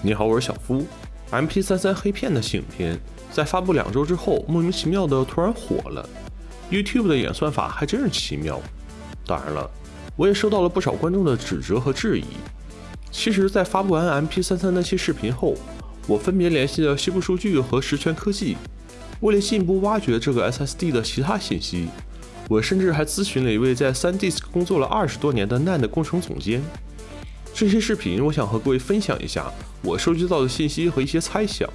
你好，我是小夫。MP33 黑片的新影片在发布两周之后，莫名其妙的突然火了。YouTube 的演算法还真是奇妙。当然了，我也收到了不少观众的指责和质疑。其实，在发布完 MP33 那期视频后，我分别联系了西部数据和实权科技，为了进一步挖掘这个 SSD 的其他信息，我甚至还咨询了一位在 SanDisk 工作了二十多年的 NAND 工程总监。这些视频，我想和各位分享一下我收集到的信息和一些猜想，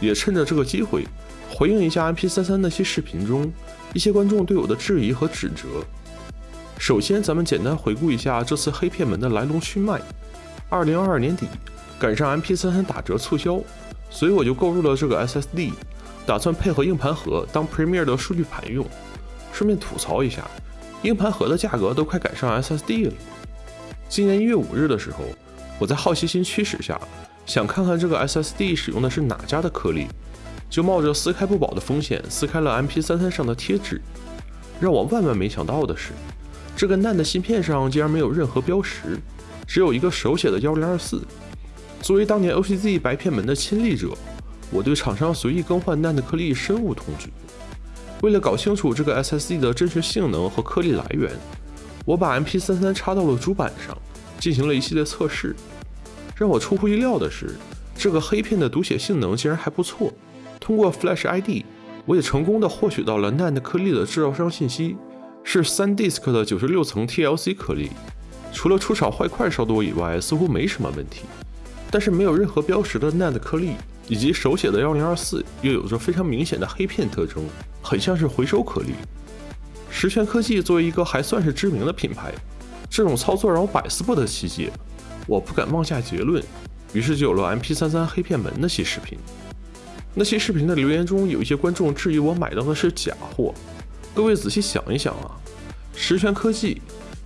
也趁着这个机会回应一下 MP33 那些视频中一些观众对我的质疑和指责。首先，咱们简单回顾一下这次黑片门的来龙去脉。二零二二年底，赶上 MP33 打折促销，所以我就购入了这个 SSD，打算配合硬盘盒当 Premiere 的数据盘用。顺便吐槽一下，硬盘盒的价格都快赶上 SSD 了。今年一月五日的时候，我在好奇心驱使下，想看看这个 SSD 使用的是哪家的颗粒，就冒着撕开不保的风险撕开了 MP33 上的贴纸。让我万万没想到的是，这个 NAND 芯片上竟然没有任何标识，只有一个手写的幺零二四。作为当年 OCZ 白片门的亲历者，我对厂商随意更换 NAND 颗粒深恶痛绝。为了搞清楚这个 SSD 的真实性能和颗粒来源。我把 MP33 插到了主板上，进行了一系列测试。让我出乎意料的是，这个黑片的读写性能竟然还不错。通过 Flash ID，我也成功的获取到了 NAND 颗粒的制造商信息，是 SanDisk 的九十六层 TLC 颗粒。除了出厂坏块稍多以外，似乎没什么问题。但是没有任何标识的 NAND 颗粒，以及手写的幺零二四，又有着非常明显的黑片特征，很像是回收颗粒。实权科技作为一个还算是知名的品牌，这种操作让我百思不得其解，我不敢妄下结论，于是就有了 MP33 黑片门那期视频。那期视频的留言中有一些观众质疑我买到的是假货，各位仔细想一想啊，实权科技，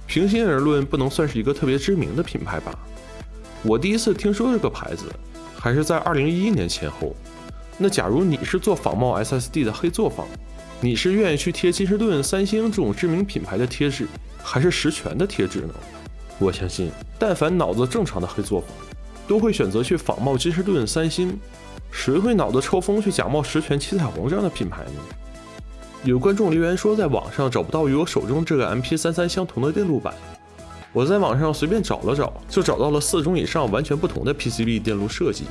平心而论不能算是一个特别知名的品牌吧？我第一次听说这个牌子还是在2011年前后。那假如你是做仿冒 SSD 的黑作坊？你是愿意去贴金士顿、三星这种知名品牌的贴纸，还是实权的贴纸呢？我相信，但凡脑子正常的黑作坊，都会选择去仿冒金士顿、三星。谁会脑子抽风去假冒实权、七彩虹这样的品牌呢？有观众留言说，在网上找不到与我手中这个 MP33 相同的电路板。我在网上随便找了找，就找到了四种以上完全不同的 PCB 电路设计。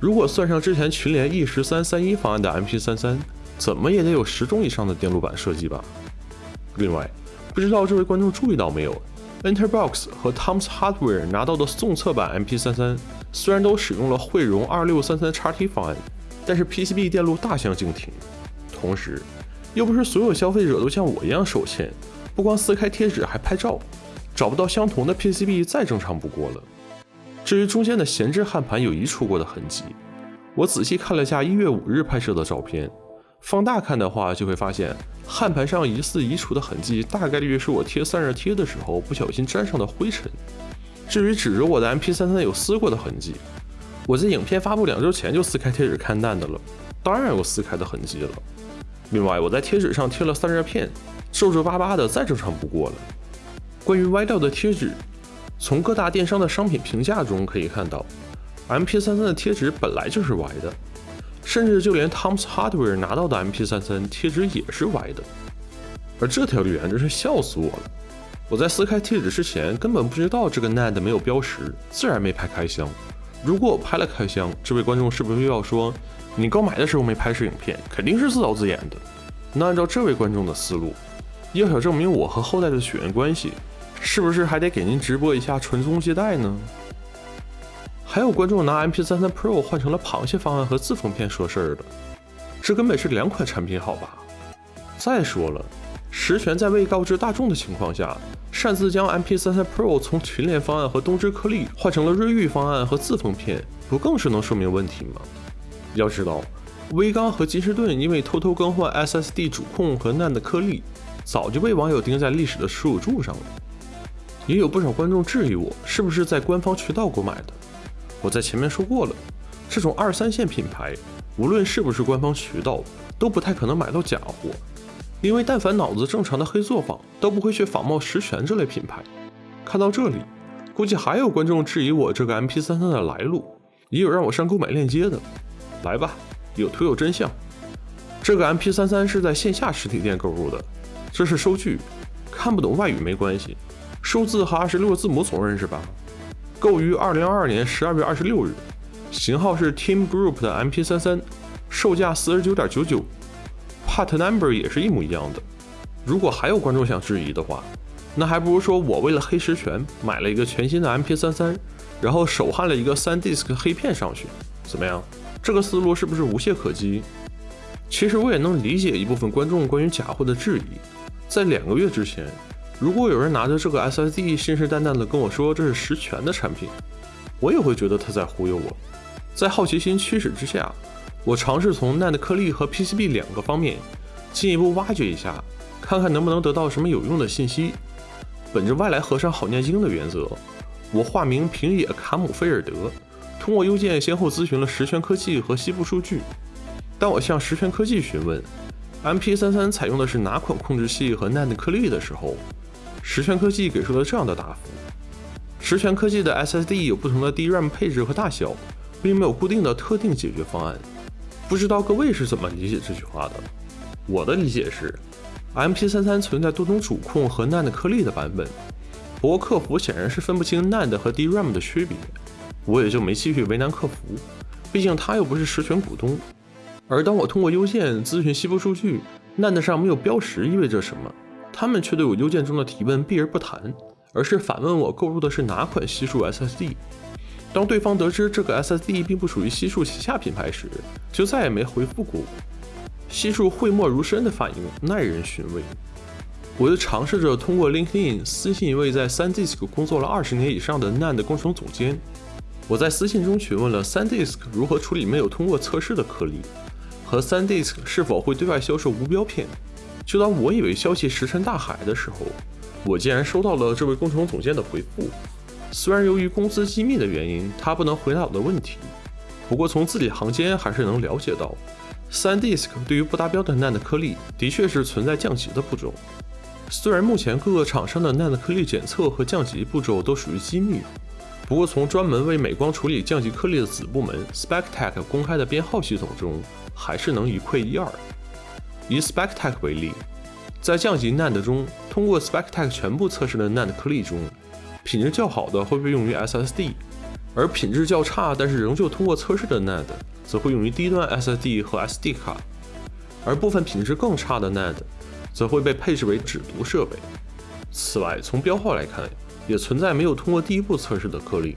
如果算上之前群联 E 十三三一方案的 MP33。怎么也得有十种以上的电路板设计吧。另外，不知道这位观众注意到没有，Enterbox 和 Tom's Hardware 拿到的送测版 MP33 虽然都使用了汇融二六三三 XT 方案，但是 PCB 电路大相径庭。同时，又不是所有消费者都像我一样手欠，不光撕开贴纸还拍照，找不到相同的 PCB 再正常不过了。至于中间的闲置焊盘有移除过的痕迹，我仔细看了下一月五日拍摄的照片。放大看的话，就会发现焊盘上疑似移除的痕迹，大概率是我贴散热贴的时候不小心沾上的灰尘。至于指着我的 MP33 有撕过的痕迹，我在影片发布两周前就撕开贴纸看淡的了，当然有撕开的痕迹了。另外，我在贴纸上贴了散热片，皱皱巴巴的，再正常不过了。关于歪掉的贴纸，从各大电商的商品评价中可以看到，MP33 的贴纸本来就是歪的。甚至就连 Tom's Hardware 拿到的 MP33 贴纸也是歪的，而这条留言真是笑死我了。我在撕开贴纸之前根本不知道这个 NAND 没有标识，自然没拍开箱。如果我拍了开箱，这位观众是不是又要说你刚买的时候没拍摄影片，肯定是自导自演的？那按照这位观众的思路，要想证明我和后代的血缘关系，是不是还得给您直播一下传宗接代呢？还有观众拿 MP33 Pro 换成了螃蟹方案和自封片说事儿的，这根本是两款产品好吧？再说了，实权在未告知大众的情况下，擅自将 MP33 Pro 从群联方案和东芝颗粒换成了瑞昱方案和自封片，不更是能说明问题吗？要知道，威刚和金士顿因为偷偷更换 SSD 主控和 NAND 颗粒，早就被网友钉在历史的耻辱柱上了。也有不少观众质疑我是不是在官方渠道购买的。我在前面说过了，这种二三线品牌，无论是不是官方渠道，都不太可能买到假货，因为但凡脑子正常的黑作坊都不会去仿冒实权这类品牌。看到这里，估计还有观众质疑我这个 MP33 的来路，也有让我上购买链接的。来吧，有图有真相。这个 MP33 是在线下实体店购入的，这是收据，看不懂外语没关系，数字和二十六个字母总认识吧？购于二零二二年十二月二十六日，型号是 Team Group 的 MP33，售价四十九点九九，Part Number 也是一模一样的。如果还有观众想质疑的话，那还不如说我为了黑实权买了一个全新的 MP33，然后手焊了一个三 disc 黑片上去，怎么样？这个思路是不是无懈可击？其实我也能理解一部分观众关于假货的质疑。在两个月之前，如果有人拿着这个 SSD 信誓旦旦地跟我说这是实权的产品，我也会觉得他在忽悠我。在好奇心驱使之下，我尝试从 NAND 颗粒和 PCB 两个方面进一步挖掘一下，看看能不能得到什么有用的信息。本着外来和尚好念经的原则，我化名平野卡姆菲尔德，通过邮件先后咨询了实权科技和西部数据。当我向实权科技询问 MP33 采用的是哪款控制器和 NAND 颗粒的时候，实权科技给出了这样的答复：实权科技的 SSD 有不同的 DRAM 配置和大小，并没有固定的特定解决方案。不知道各位是怎么理解这句话的？我的理解是，MP33 存在多种主控和 NAND 颗粒的版本，不过客服显然是分不清 NAND 和 DRAM 的区别，我也就没继续为难客服，毕竟他又不是实权股东。而当我通过邮件咨询西部数据，NAND 上没有标识意味着什么？他们却对我邮件中的提问避而不谈，而是反问我购入的是哪款西数 SSD。当对方得知这个 SSD 并不属于西数旗下品牌时，就再也没回复过我。西数讳莫如深的反应耐人寻味。我又尝试着通过 LinkedIn 私信一位在 SanDisk 工作了二十年以上的 NAND 工程总监，我在私信中询问了 SanDisk 如何处理没有通过测试的颗粒。和 SanDisk 是否会对外销售无标片？就当我以为消息石沉大海的时候，我竟然收到了这位工程总监的回复。虽然由于公司机密的原因，他不能回答我的问题，不过从字里行间还是能了解到，SanDisk 对于不达标的 NAND 颗粒的确是存在降级的步骤。虽然目前各个厂商的 NAND 颗粒检测和降级步骤都属于机密，不过从专门为美光处理降级颗粒的子部门 Spectec 公开的编号系统中。还是能一窥一二。以 Spectec 为例，在降级 NAND 中，通过 Spectec 全部测试的 NAND 颗粒中，品质较好的会被用于 SSD，而品质较差但是仍旧通过测试的 NAND，则会用于低端 SSD 和 SD 卡，而部分品质更差的 NAND，则会被配置为只读设备。此外，从标号来看，也存在没有通过第一步测试的颗粒。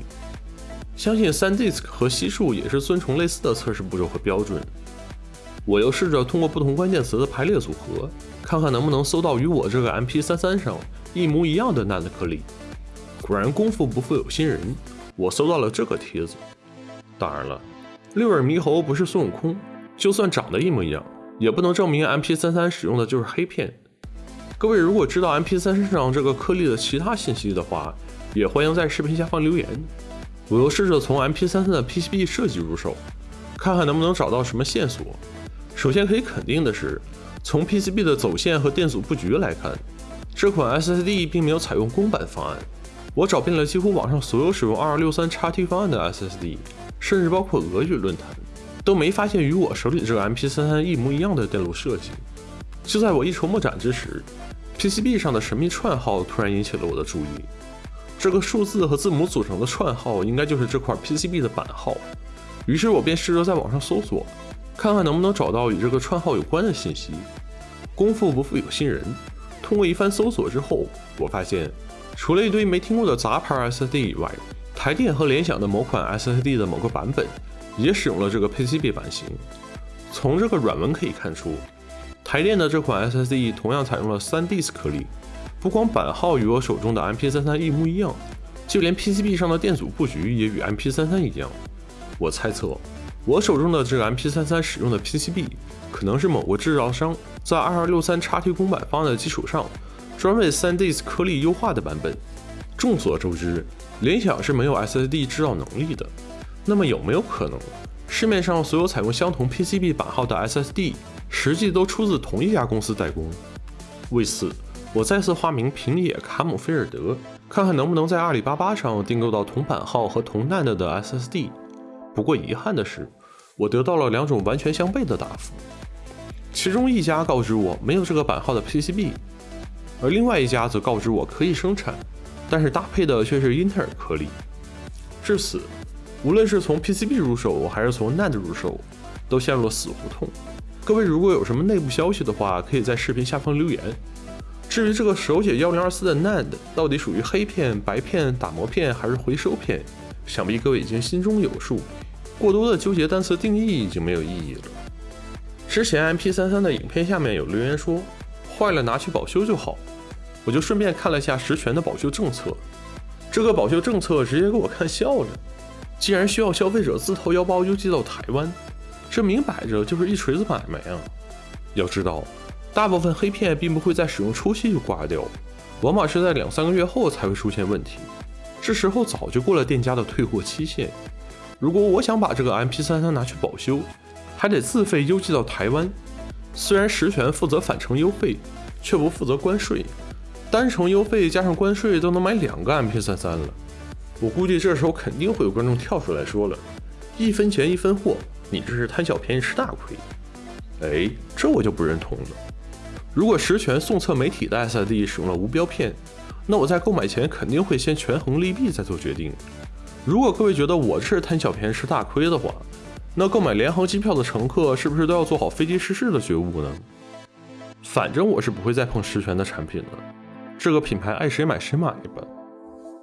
相信 SanDisk 和西数也是遵从类似的测试步骤和标准。我又试着通过不同关键词的排列组合，看看能不能搜到与我这个 MP33 上一模一样的 NAND 颗粒。果然功夫不负有心人，我搜到了这个帖子。当然了，六耳猕猴不是孙悟空，就算长得一模一样，也不能证明 MP33 使用的就是黑片。各位如果知道 MP33 上这个颗粒的其他信息的话，也欢迎在视频下方留言。我又试着从 MP33 的 PCB 设计入手，看看能不能找到什么线索。首先可以肯定的是，从 PCB 的走线和电阻布局来看，这款 SSD 并没有采用公版方案。我找遍了几乎网上所有使用 2263XT 方案的 SSD，甚至包括俄语论坛，都没发现与我手里这个 MP33 一模一样的电路设计。就在我一筹莫展之时，PCB 上的神秘串号突然引起了我的注意。这个数字和字母组成的串号，应该就是这块 PCB 的版号。于是我便试着在网上搜索。看看能不能找到与这个串号有关的信息。功夫不负有心人，通过一番搜索之后，我发现除了一堆没听过的杂牌 SSD 以外，台电和联想的某款 SSD 的某个版本也使用了这个 PCB 版型。从这个软文可以看出，台电的这款 SSD 同样采用了三 DIS 颗粒，不光版号与我手中的 MP33 一模一样，就连 PCB 上的电阻布局也与 MP33 一样。我猜测。我手中的这个 MP33 使用的 PCB，可能是某个制造商在 2263XT 公版方案的基础上，专为 3DS 颗粒优化的版本。众所周知，联想是没有 SSD 制造能力的。那么有没有可能，市面上所有采用相同 PCB 版号的 SSD，实际都出自同一家公司代工？为此，我再次化名平野卡姆菲尔德，看看能不能在阿里巴巴上订购到同版号和同 NAND 的 SSD。不过遗憾的是，我得到了两种完全相悖的答复。其中一家告知我没有这个版号的 PCB，而另外一家则告知我可以生产，但是搭配的却是英特尔颗粒。至此，无论是从 PCB 入手还是从 NAND 入手，都陷入了死胡同。各位如果有什么内部消息的话，可以在视频下方留言。至于这个手写幺零二四的 NAND 到底属于黑片、白片、打磨片还是回收片，想必各位已经心中有数。过多的纠结单词定义已经没有意义了。之前 MP 三三的影片下面有留言说坏了拿去保修就好，我就顺便看了一下实权的保修政策。这个保修政策直接给我看笑了，既然需要消费者自掏腰包邮寄到台湾，这明摆着就是一锤子买卖啊！要知道，大部分黑片并不会在使用初期就挂掉，往往是在两三个月后才会出现问题，这时候早就过了店家的退货期限。如果我想把这个 MP33 拿去保修，还得自费邮寄到台湾。虽然实权负责返程邮费，却不负责关税，单程邮费加上关税都能买两个 MP33 了。我估计这时候肯定会有观众跳出来说了：“一分钱一分货，你这是贪小便宜吃大亏。”哎，这我就不认同了。如果实权送测媒体的 SID 使用了无标片，那我在购买前肯定会先权衡利弊再做决定。如果各位觉得我这是贪小便宜吃大亏的话，那购买联航机票的乘客是不是都要做好飞机失事的觉悟呢？反正我是不会再碰实权的产品了，这个品牌爱谁买谁买吧。